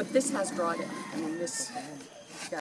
But this has dried it. I mean, this